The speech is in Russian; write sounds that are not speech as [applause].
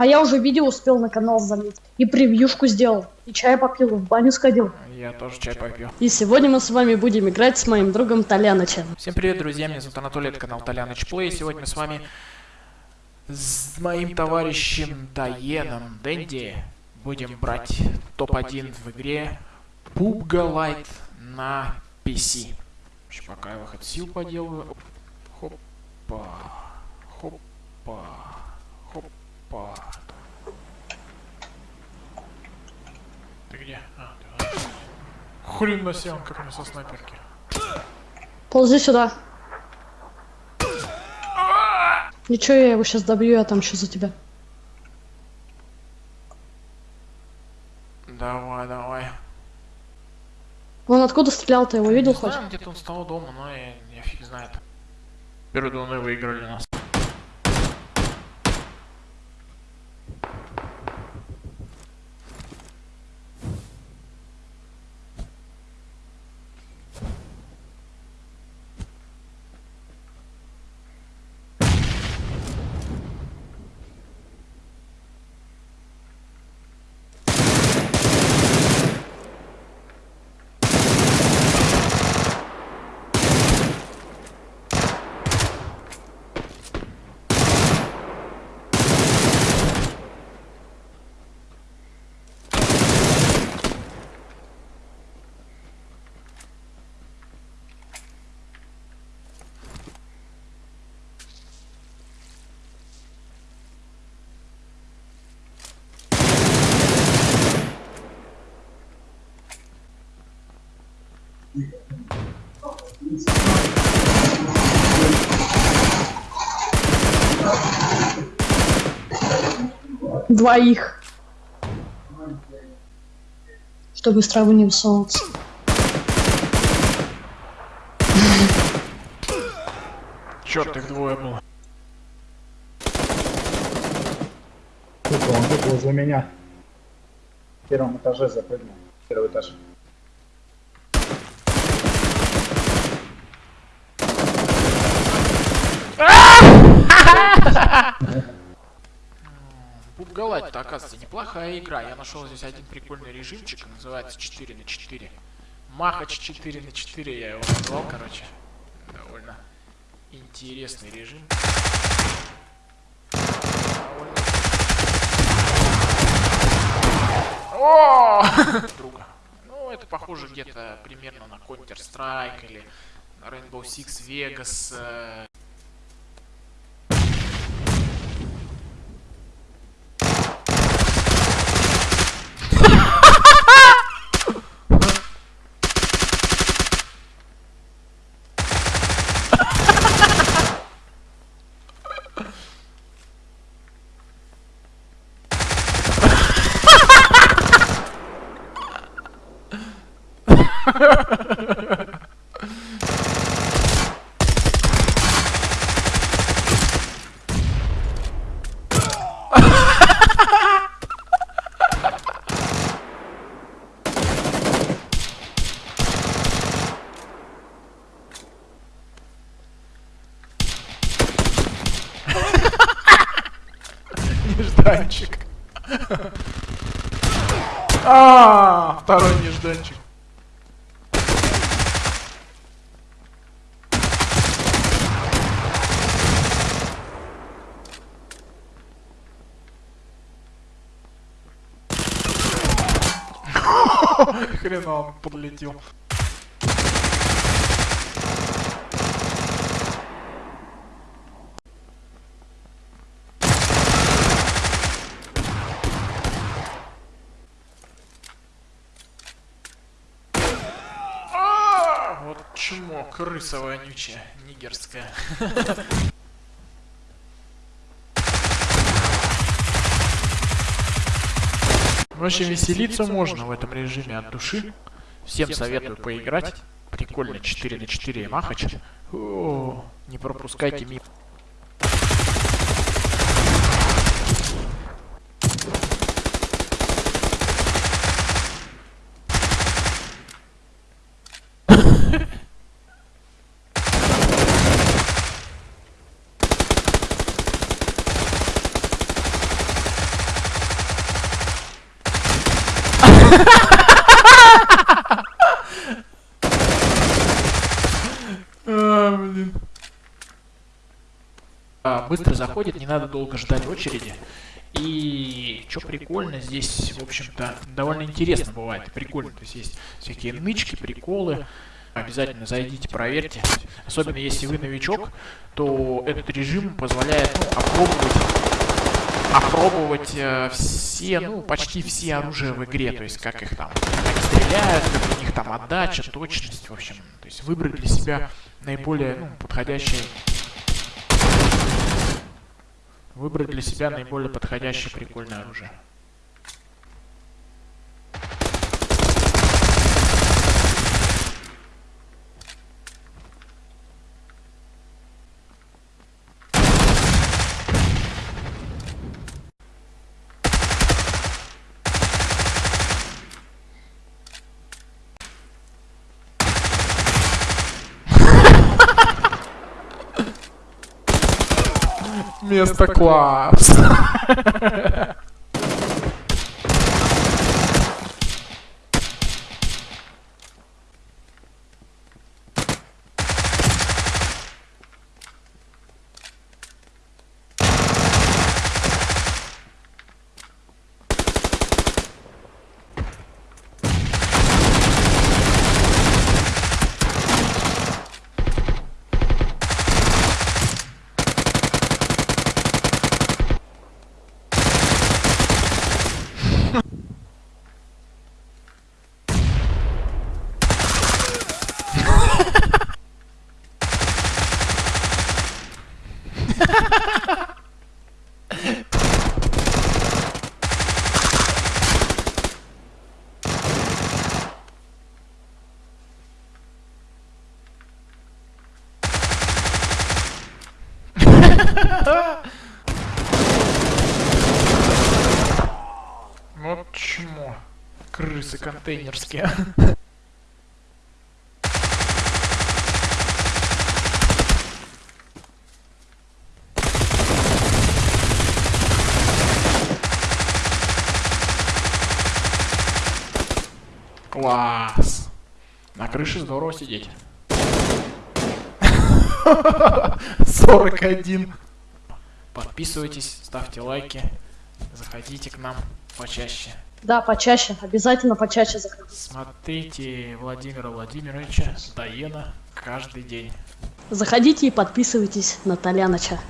А я уже видео успел на канал залить. И превьюшку сделал. И чай попил, и в баню сходил. Я тоже чай попью. И сегодня мы с вами будем играть с моим другом Толянычем. Всем привет, друзья, меня зовут Анатолий, это канал Толяныч Плей. Сегодня мы с вами с моим товарищем Таеном Дэнди будем брать топ-1 в игре PUBG Lite на PC. Еще пока я выход сил поделаю. Хопа, хопа, хопа. Ты где? А, ты вот. Хрен на себя, он как мне со снайперки. Ползи сюда. Ничего, я его сейчас добью, я там еще за тебя. Давай, давай. Он откуда стрелял, ты его видел хоть? знаю, где-то он стал дома, но я, я фиг знает. Первые дуны выиграли нас. Двоих. Чтобы с травы не высовываться. Черт, их двое было. Тут он тут возле меня. В первом этаже запрыгнул. Первый этаж. [laughs] [laughs] [laughs] PUBG то оказывается, неплохая игра. Я нашел здесь один прикольный режимчик, называется 4 на 4. Махач 4 на 4 я его назвал, короче. Довольно интересный режим. О! Друга. Ну, это похоже где-то примерно на Counter-Strike или Rainbow Six Vegas. Нежданчик. [laughs] А, второй нежданчик. [laughs] Хрена он подлетел. А, Вот чмо, крыса вонючая, нигерская. [laughs] В общем, веселиться можно в этом режиме от души. Всем советую поиграть. Прикольно, 4 на 4 махач. О, не пропускайте мимо. А, блин. А, быстро заходит, не надо долго ждать очереди. И что прикольно, здесь, в общем-то, довольно интересно бывает. Прикольно, то есть есть всякие нычки, приколы. Обязательно зайдите, проверьте. Особенно если вы новичок, то этот режим позволяет ну, опробовать, опробовать э, все, ну, почти все оружия в игре. То есть как их там как стреляют, как у них там отдача, точность, в общем. То есть выбрать для себя наиболее ну, подходящее Выбрать для себя наиболее подходящее прикольное оружие. Место класс. [laughs] Вот чмо. Крысы контейнерские. Класс. На крыше здорово сидеть. [laughs] 41. Подписывайтесь, ставьте лайки, заходите к нам почаще. Да, почаще. Обязательно почаще заходи. Смотрите Владимира Владимировича Даена каждый день. Заходите и подписывайтесь на Толяныча.